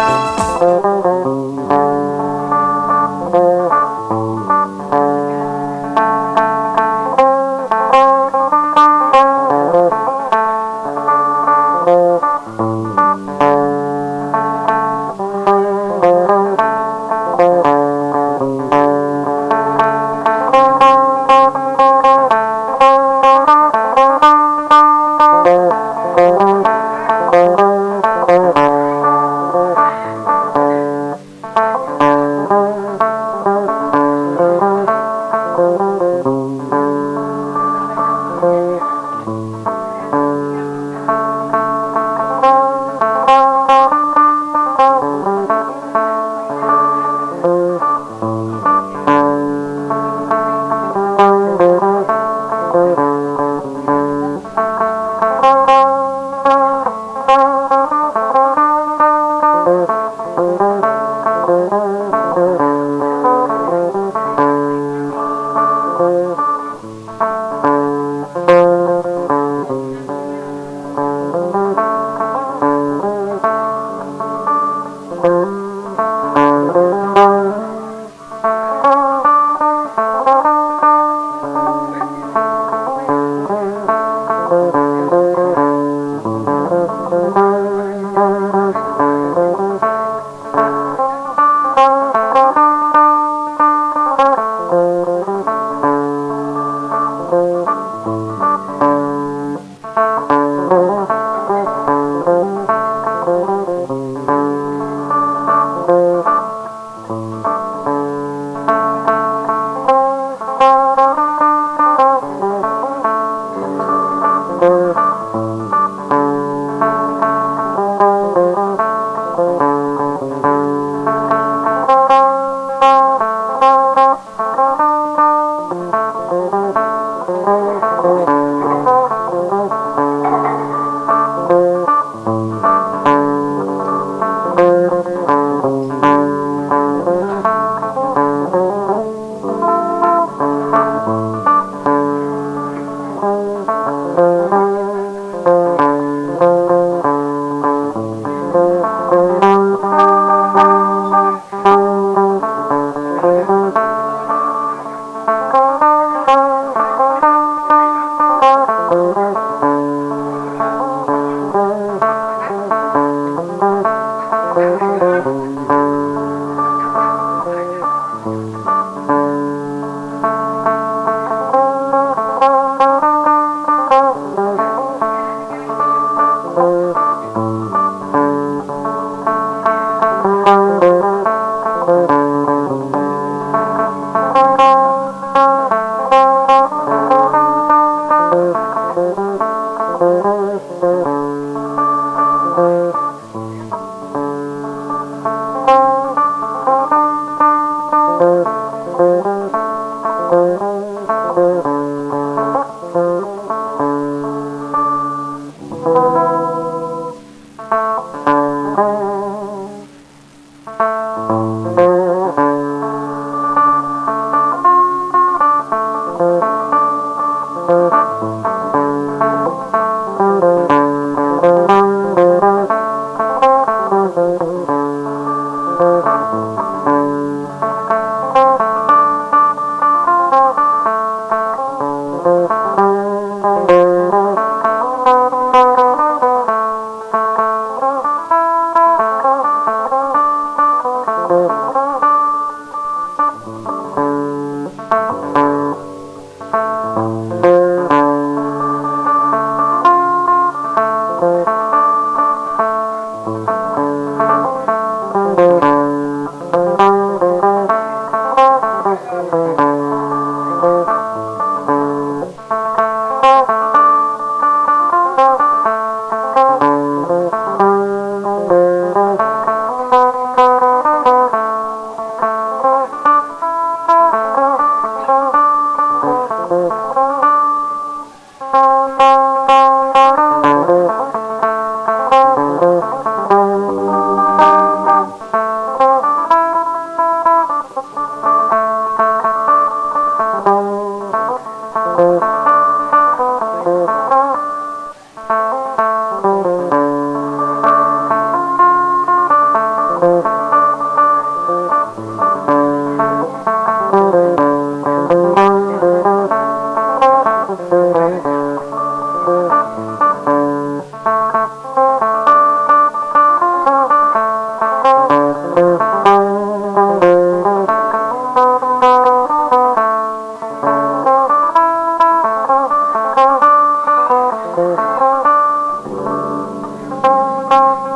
Bye.